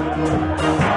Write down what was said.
Música